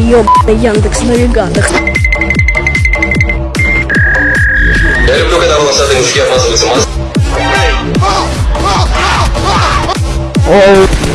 ёбаный Яндекс Навигатор. Я люблю, когда волосатые мужики обмазываются маслом. Оу.